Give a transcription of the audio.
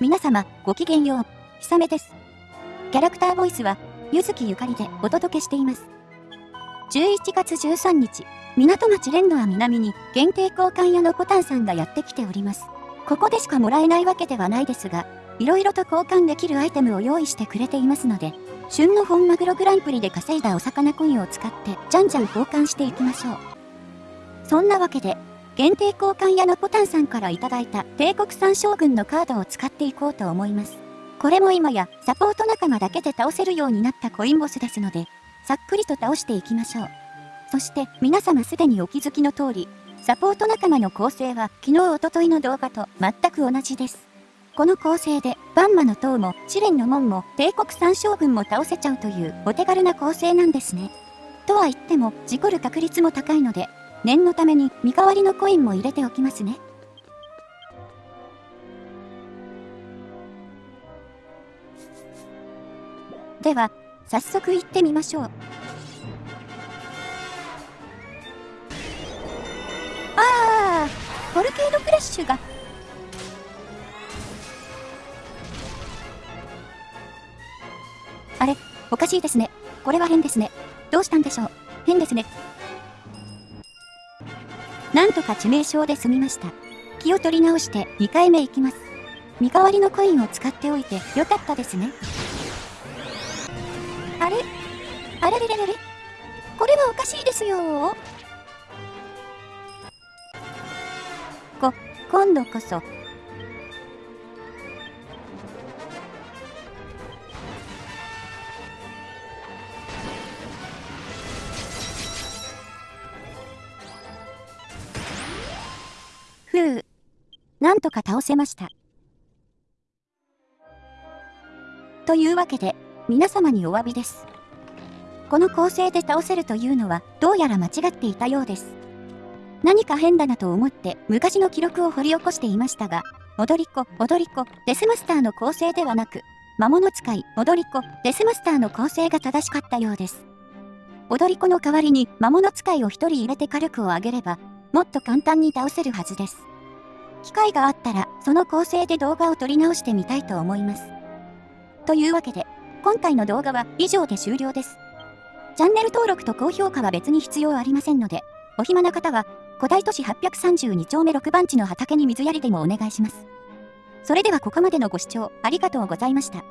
皆様、ごきげんよう。ひさめです。キャラクターボイスは、ゆずきゆかりでお届けしています。11月13日、港町連ドア南に限定交換屋のコタンさんがやってきております。ここでしかもらえないわけではないですが、色々と交換できるアイテムを用意してくれていますので、旬の本マグログランプリで稼いだお魚コインを使ってじゃんじゃん交換していきましょう。そんなわけで、限定交換屋のポタンさんからいいた帝国三将軍のカードを使っていこうと思います。これも今やサポート仲間だけで倒せるようになったコインボスですので、さっくりと倒していきましょう。そして皆様すでにお気づきの通り、サポート仲間の構成は昨日おとといの動画と全く同じです。この構成で、バンマの塔も、試練の門も、帝国三将軍も倒せちゃうというお手軽な構成なんですね。とは言っても、事故る確率も高いので、念のために身代わりのコインも入れておきますね。では、早速行ってみましょう。ああ、フォルケードクラッシュが。あれ、おかしいですね。これは変ですね。どうしたんでしょう。変ですね。なんとか致命傷で済みました。気を取り直して2回目行きます。身代わりのコインを使っておいてよかったですね。あれ？あれ？れれ？れれ？これはおかしいですよこ、今度こそ。ふう。なんとか倒せました。というわけで、皆様にお詫びです。この構成で倒せるというのはどうやら間違っていたようです。何か変だなと思って昔の記録を掘り起こしていましたが、踊り子、踊り子、デスマスターの構成ではなく、魔物使い、踊り子、デスマスターの構成が正しかったようです。踊り子の代わりに魔物使いを一人入れて火力を上げれば、もっと簡単に倒せるはずです。機会があったら、その構成で動画を撮り直してみたいと思います。というわけで、今回の動画は以上で終了です。チャンネル登録と高評価は別に必要ありませんので、お暇な方は、古代都市832丁目6番地の畑に水やりでもお願いします。それではここまでのご視聴ありがとうございました。